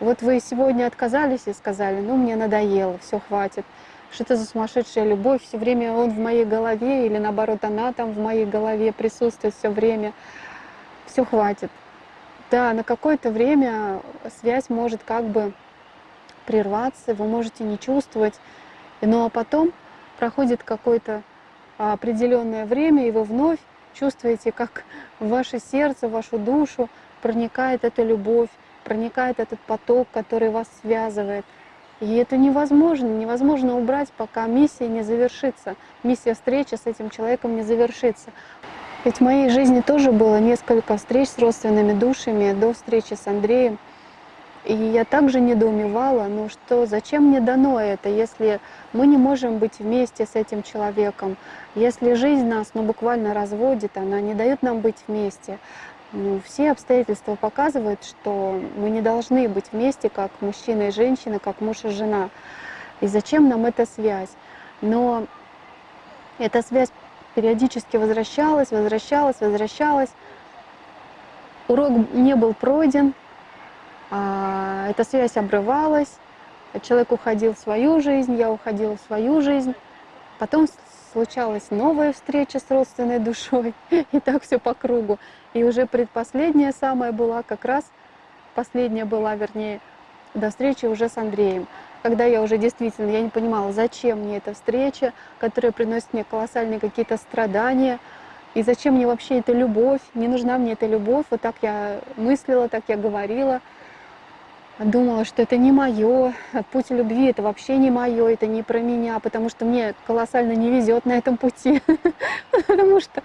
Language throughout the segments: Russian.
Вот вы сегодня отказались и сказали, ну мне надоело, все хватит. Что это за сумасшедшая любовь, все время он в моей голове, или наоборот, она там в моей голове присутствует все время. Все хватит. Да, на какое-то время связь может как бы прерваться, вы можете не чувствовать, но потом проходит какое-то определенное время, и вы вновь чувствуете, как в ваше сердце, в вашу душу проникает эта любовь, проникает этот поток, который вас связывает. И это невозможно, невозможно убрать, пока миссия не завершится, миссия встречи с этим человеком не завершится. Ведь в моей жизни тоже было несколько встреч с родственными душами до встречи с Андреем. И я также недоумевала, ну что, зачем мне дано это, если мы не можем быть вместе с этим человеком, если жизнь нас ну, буквально разводит, она не дает нам быть вместе. Ну, все обстоятельства показывают, что мы не должны быть вместе, как мужчина и женщина, как муж и жена. И зачем нам эта связь? Но эта связь периодически возвращалась, возвращалась, возвращалась. Урок не был пройден, а, эта связь обрывалась, человек уходил в свою жизнь, я уходила в свою жизнь. Потом случалась новая встреча с родственной душой, и так все по кругу. И уже предпоследняя самая была, как раз последняя была, вернее, до встречи уже с Андреем. Когда я уже действительно, я не понимала, зачем мне эта встреча, которая приносит мне колоссальные какие-то страдания, и зачем мне вообще эта любовь, не нужна мне эта любовь, вот так я мыслила, так я говорила. Думала, что это не мое, путь любви это вообще не мое, это не про меня, потому что мне колоссально не везет на этом пути, потому что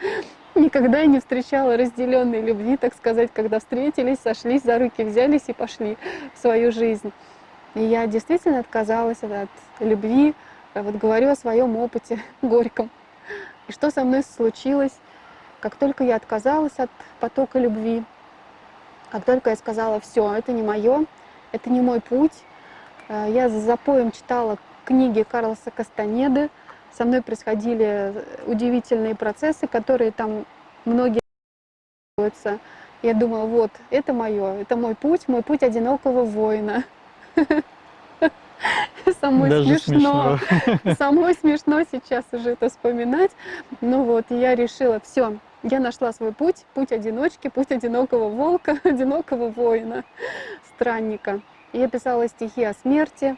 никогда не встречала разделенной любви, так сказать, когда встретились, сошлись за руки, взялись и пошли в свою жизнь. И я действительно отказалась от любви, вот говорю о своем опыте горьком. И что со мной случилось, как только я отказалась от потока любви, как только я сказала, все, это не мое, это не мой путь. Э, я за запоем читала книги Карлоса Кастанеды. Со мной происходили удивительные процессы, которые там многие я думала, вот, это мое, это мой путь, мой путь одинокого воина. Самой Даже смешно. смешно. Самой смешно сейчас уже это вспоминать. Ну вот, я решила, все, я нашла свой путь, путь одиночки, путь одинокого волка, одинокого воина, странника. Я писала стихи о смерти,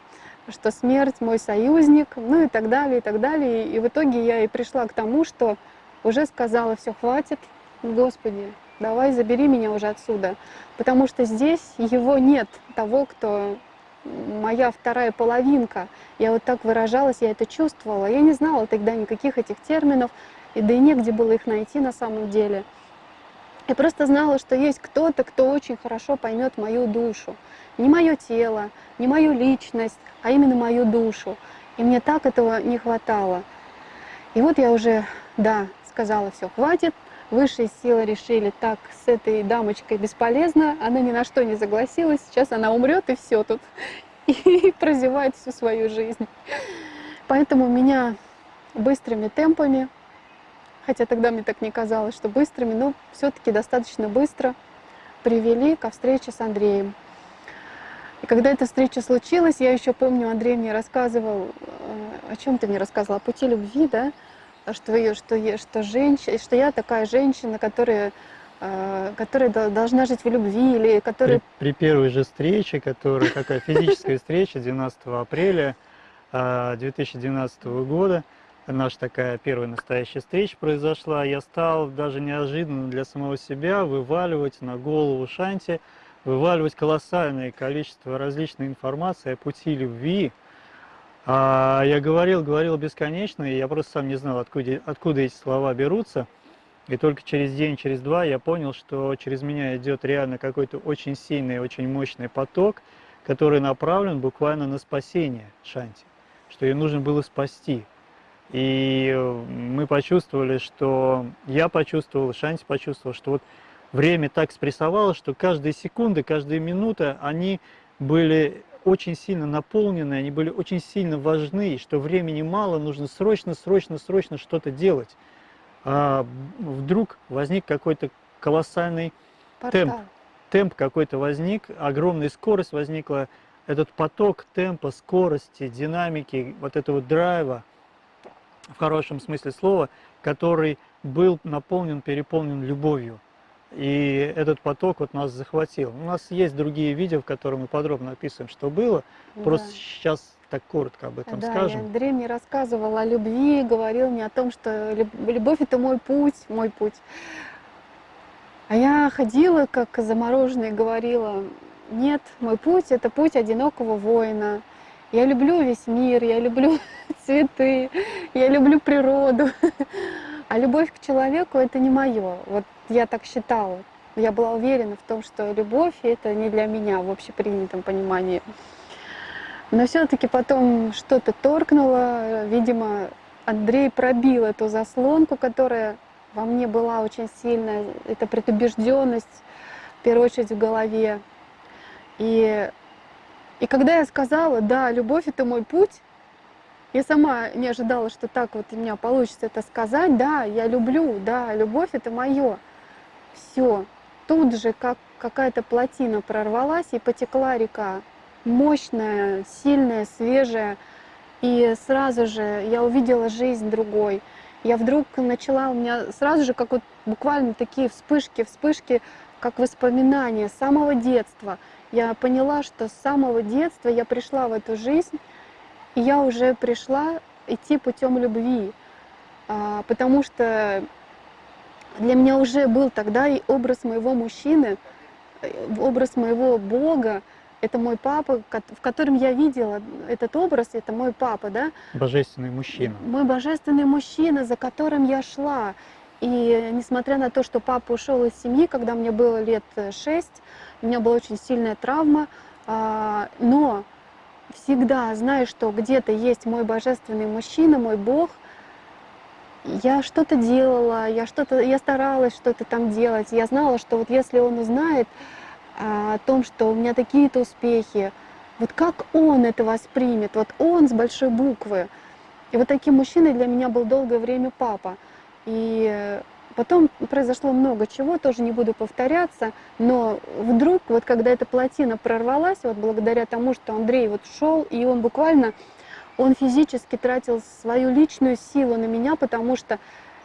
что смерть мой союзник, ну и так далее, и так далее. И в итоге я и пришла к тому, что уже сказала, все, хватит, Господи, давай забери меня уже отсюда. Потому что здесь его нет, того, кто моя вторая половинка. Я вот так выражалась, я это чувствовала. Я не знала тогда никаких этих терминов, и да и негде было их найти на самом деле. Я просто знала, что есть кто-то, кто очень хорошо поймет мою душу. Не мое тело, не мою личность, а именно мою душу. И мне так этого не хватало. И вот я уже, да, сказала, все, хватит. Высшие силы решили, так, с этой дамочкой бесполезно, она ни на что не согласилась, сейчас она умрет и все тут. И прозевает всю свою жизнь. Поэтому меня быстрыми темпами хотя тогда мне так не казалось, что быстрыми, но все-таки достаточно быстро привели ко встрече с Андреем. И когда эта встреча случилась, я еще помню, Андрей мне рассказывал, э, о чем ты мне рассказывал, о пути любви, да, что, что, что, женщина, что я такая женщина, которая, э, которая должна жить в любви, или которая... При, при первой же встрече, которая такая физическая встреча 12 апреля 2012 э, года, наша такая первая настоящая встреча произошла, я стал даже неожиданно для самого себя вываливать на голову Шанти, вываливать колоссальное количество различной информации о пути любви. А я говорил, говорил бесконечно, и я просто сам не знал, откуда, откуда эти слова берутся. И только через день, через два я понял, что через меня идет реально какой-то очень сильный, очень мощный поток, который направлен буквально на спасение Шанти, что ее нужно было спасти. И мы почувствовали, что я почувствовал, Шанти почувствовал, что вот время так спрессовало, что каждая секунда, каждая минута, они были очень сильно наполнены, они были очень сильно важны, и что времени мало, нужно срочно, срочно, срочно что-то делать. А вдруг возник какой-то колоссальный Портал. темп, темп какой-то возник, огромная скорость возникла, этот поток темпа, скорости, динамики, вот этого драйва, в хорошем смысле слова, который был наполнен, переполнен любовью. И этот поток вот нас захватил. У нас есть другие видео, в которых мы подробно описываем, что было. Да. Просто сейчас так коротко об этом да, скажем. Андрей мне рассказывал о любви, говорил мне о том, что любовь это мой путь, мой путь. А я ходила, как замороженная, говорила, нет, мой путь это путь одинокого воина. Я люблю весь мир, я люблю цветы, я люблю природу. А любовь к человеку это не мое. Вот я так считала. Я была уверена в том, что любовь это не для меня в общепринятом понимании. Но все-таки потом что-то торкнуло, видимо, Андрей пробил эту заслонку, которая во мне была очень сильная, это предубежденность, в первую очередь в голове. И, и когда я сказала, да, любовь это мой путь, я сама не ожидала, что так вот у меня получится это сказать, да, я люблю, да, любовь это мое. Все, тут же как какая-то плотина прорвалась и потекла река мощная, сильная, свежая. И сразу же я увидела жизнь другой. Я вдруг начала, у меня сразу же, как вот буквально такие вспышки, вспышки, как воспоминания самого детства. Я поняла, что с самого детства я пришла в эту жизнь, и я уже пришла идти путем любви. А, потому что для меня уже был тогда и образ моего мужчины, э, образ моего Бога, это мой папа, в котором я видела этот образ, это мой папа, да? Божественный мужчина. Мой божественный мужчина, за которым я шла. И несмотря на то, что папа ушел из семьи, когда мне было лет шесть, у меня была очень сильная травма, а, но всегда, зная, что где-то есть мой божественный мужчина, мой Бог, я что-то делала, я что-то, я старалась что-то там делать. Я знала, что вот если он узнает, а, о том, что у меня такие-то успехи. Вот как он это воспримет? Вот он с большой буквы. И вот таким мужчиной для меня был долгое время папа. И потом произошло много чего, тоже не буду повторяться, но вдруг, вот когда эта плотина прорвалась, вот благодаря тому, что Андрей вот шел, и он буквально, он физически тратил свою личную силу на меня, потому что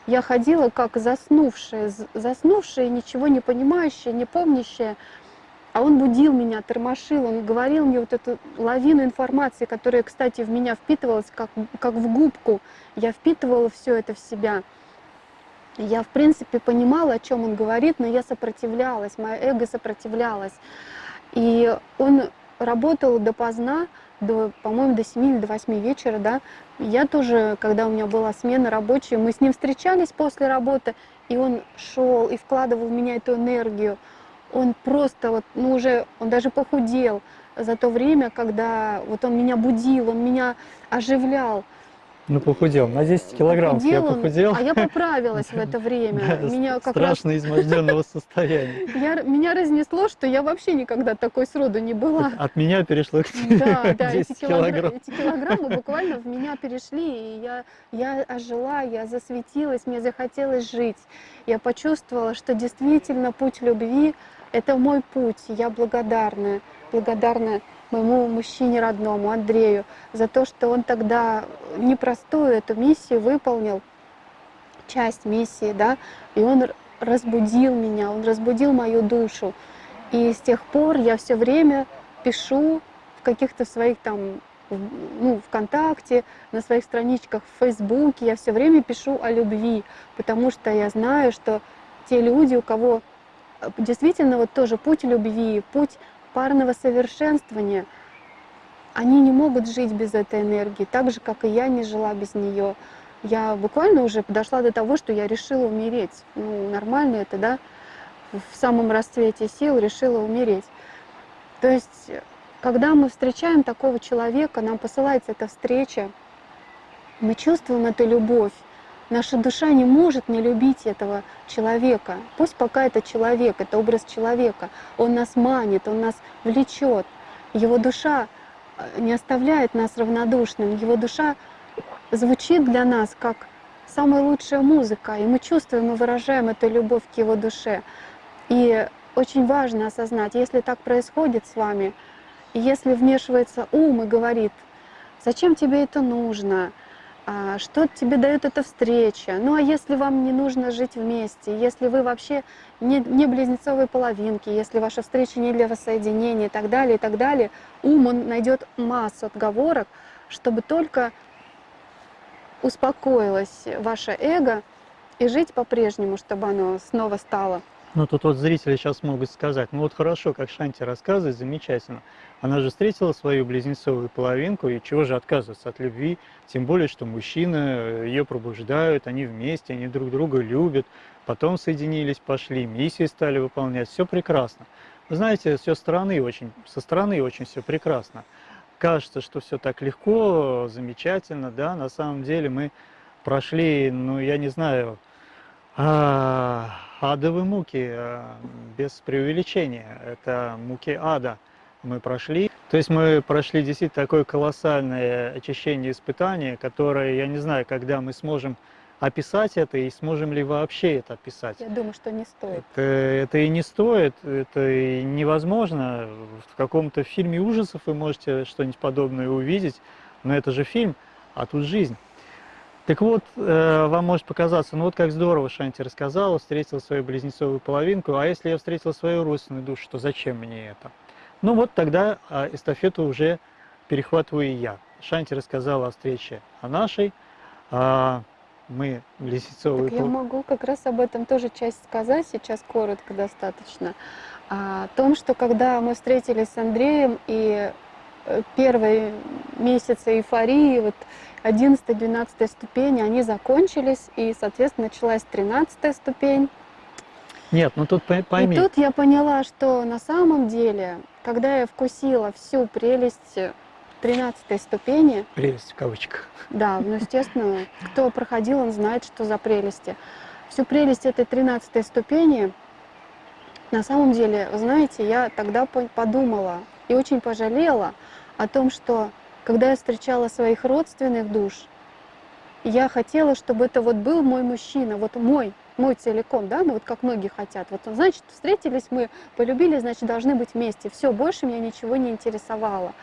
я ходила как заснувшая, заснувшая, ничего не понимающая, не помнящая, а он будил меня, тормошил, он говорил мне вот эту лавину информации, которая, кстати, в меня впитывалась как, как в губку. Я впитывала все это в себя. Я, в принципе, понимала, о чем он говорит, но я сопротивлялась, мое эго сопротивлялось. И он работал допоздна, до, по-моему, до 7 или до 8 вечера, да. Я тоже, когда у меня была смена рабочая, мы с ним встречались после работы, и он шел и вкладывал в меня эту энергию он просто вот, ну уже, он даже похудел за то время, когда вот он меня будил, он меня оживлял. Ну, похудел, на 10 килограмм я похудел. а я поправилась в это время. меня как страшно раз... изможденного состояния. Я, меня разнесло, что я вообще никогда такой сроду не была. От меня перешло к тебе Да, да, эти, килограмм. эти килограммы буквально в меня перешли, и я, я ожила, я засветилась, мне захотелось жить. Я почувствовала, что действительно путь любви это мой путь. Я благодарна, благодарна моему мужчине родному, Андрею, за то, что он тогда непростую эту миссию выполнил, часть миссии, да, и он разбудил меня, он разбудил мою душу. И с тех пор я все время пишу в каких-то своих там, ну, ВКонтакте, на своих страничках в Фейсбуке, я все время пишу о любви, потому что я знаю, что те люди, у кого действительно вот тоже путь любви, путь парного совершенствования, они не могут жить без этой энергии, так же, как и я не жила без нее. Я буквально уже дошла до того, что я решила умереть. Ну, нормально это, да? В самом расцвете сил решила умереть. То есть, когда мы встречаем такого человека, нам посылается эта встреча, мы чувствуем эту любовь, Наша душа не может не любить этого человека. Пусть пока это человек, это образ человека. Он нас манит, он нас влечет. Его душа э, не оставляет нас равнодушным. Его душа звучит для нас как самая лучшая музыка, и мы чувствуем и выражаем эту любовь к его душе. И очень важно осознать, если так происходит с вами, если вмешивается ум и говорит, зачем тебе это нужно, что тебе дает эта встреча, ну а если вам не нужно жить вместе, если вы вообще не, не близнецовые половинки, если ваша встреча не для воссоединения и так далее, и так далее, ум он найдет массу отговорок, чтобы только успокоилось ваше эго и жить по-прежнему, чтобы оно снова стало ну, тут вот зрители сейчас могут сказать, ну вот хорошо, как Шанти рассказывает, замечательно. Она же встретила свою близнецовую половинку, и чего же отказываться от любви? Тем более, что мужчины э, ее пробуждают, они вместе, они друг друга любят, потом соединились, пошли, миссии стали выполнять, все прекрасно. Вы знаете, все стороны очень, со стороны очень все прекрасно. Кажется, что все так легко, замечательно, да, на самом деле мы прошли, ну, я не знаю, а, адовые муки, э, без преувеличения. Это муки ада мы прошли. То есть мы прошли действительно такое колоссальное очищение испытания, которое, я не знаю, когда мы сможем описать это и сможем ли вообще это описать. Я думаю, что не стоит. Это, это и не стоит, это и невозможно. В каком-то фильме ужасов вы можете что-нибудь подобное увидеть, но это же фильм, а тут жизнь. Так вот, э, вам может показаться, ну вот как здорово Шанти рассказала, встретила свою близнецовую половинку, а если я встретил свою родственную душу, то зачем мне это? Ну вот тогда а, эстафету уже перехватываю и я. Шанти рассказала о встрече о нашей, а мы близнецовые... Так я могу как раз об этом тоже часть сказать, сейчас коротко достаточно. О том, что когда мы встретились с Андреем и первые месяцы эйфории, вот 11-12 ступени, они закончились, и, соответственно, началась 13 ступень. Нет, ну тут пойми. И тут я поняла, что на самом деле, когда я вкусила всю прелесть 13 ступени... Прелесть в кавычках. Да, ну, естественно, кто проходил, он знает, что за прелести. Всю прелесть этой 13 ступени, на самом деле, знаете, я тогда подумала и очень пожалела о том, что когда я встречала своих родственных душ, я хотела, чтобы это вот был мой мужчина, вот мой, мой целиком, да, ну вот как многие хотят. Вот, значит, встретились мы, полюбили, значит, должны быть вместе. Все, больше меня ничего не интересовало.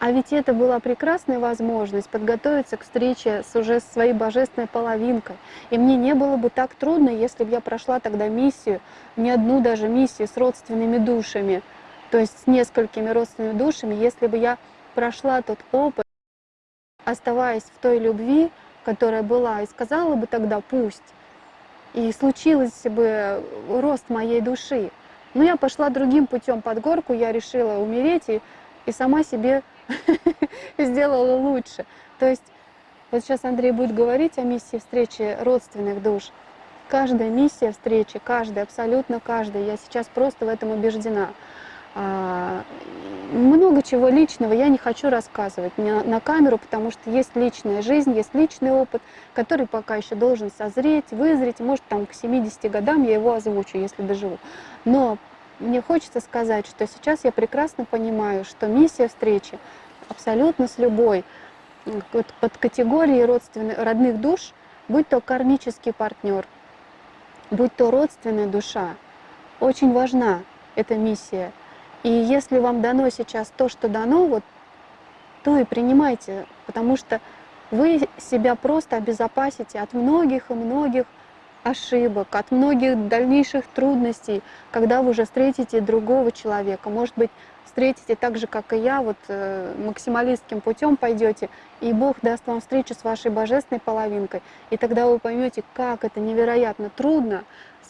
А ведь это была прекрасная возможность подготовиться к встрече с уже своей божественной половинкой. И мне не было бы так трудно, если бы я прошла тогда миссию, не одну даже миссию с родственными душами, то есть с несколькими родственными душами, если бы я прошла тот опыт, оставаясь в той любви, которая была, и сказала бы тогда «пусть», и случилось бы рост моей души. Но я пошла другим путем под горку, я решила умереть и, и сама себе сделала лучше. То есть вот сейчас Андрей будет говорить о миссии встречи родственных душ. Каждая миссия встречи, каждая, абсолютно каждая, я сейчас просто в этом убеждена – много чего личного я не хочу рассказывать на, на камеру, потому что есть личная жизнь, есть личный опыт, который пока еще должен созреть, вызреть. Может, там к 70 годам я его озвучу, если доживу. Но мне хочется сказать, что сейчас я прекрасно понимаю, что миссия встречи абсолютно с любой под категорией родственных, родных душ, будь то кармический партнер, будь то родственная душа, очень важна эта миссия – и если вам дано сейчас то, что дано, вот, то и принимайте, потому что вы себя просто обезопасите от многих и многих ошибок, от многих дальнейших трудностей, когда вы уже встретите другого человека. Может быть, встретите так же, как и я, вот э, максималистским путем пойдете, и Бог даст вам встречу с вашей божественной половинкой. И тогда вы поймете, как это невероятно трудно,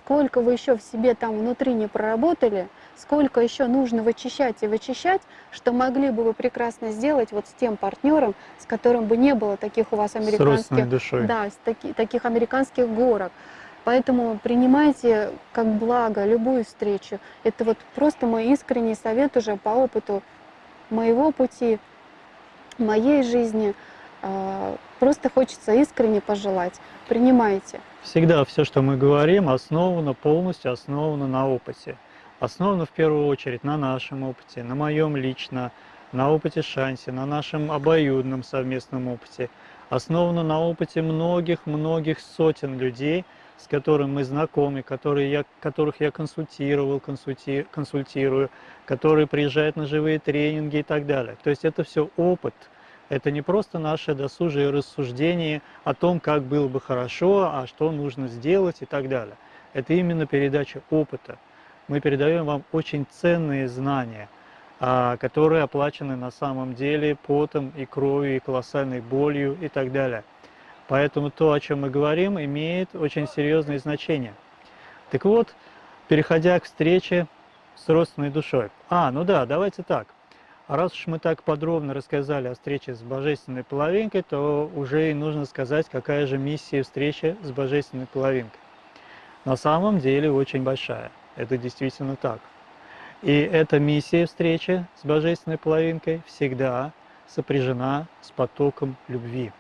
сколько вы еще в себе там внутри не проработали, сколько еще нужно вычищать и вычищать, что могли бы вы прекрасно сделать вот с тем партнером, с которым бы не было таких у вас американских, да, таки, таких американских горок. Поэтому принимайте как благо любую встречу. Это вот просто мой искренний совет уже по опыту моего пути, моей жизни. А, просто хочется искренне пожелать. Принимайте. Всегда все, что мы говорим, основано полностью основано на опыте основана в первую очередь на нашем опыте, на моем лично, на опыте Шанси, на нашем обоюдном совместном опыте, основана на опыте многих-многих сотен людей, с которыми мы знакомы, которые я, которых я консультировал, консульти, консультирую, которые приезжают на живые тренинги и так далее. То есть это все опыт. Это не просто наше досужие рассуждение о том, как было бы хорошо, а что нужно сделать и так далее. Это именно передача опыта. Мы передаем вам очень ценные знания, а, которые оплачены на самом деле потом и кровью, и колоссальной болью и так далее. Поэтому то, о чем мы говорим, имеет очень серьезное значение. Так вот, переходя к встрече с родственной душой. А, ну да, давайте так. Раз уж мы так подробно рассказали о встрече с божественной половинкой, то уже и нужно сказать, какая же миссия встречи с божественной половинкой. На самом деле очень большая. Это действительно так. И эта миссия встречи с божественной половинкой всегда сопряжена с потоком любви.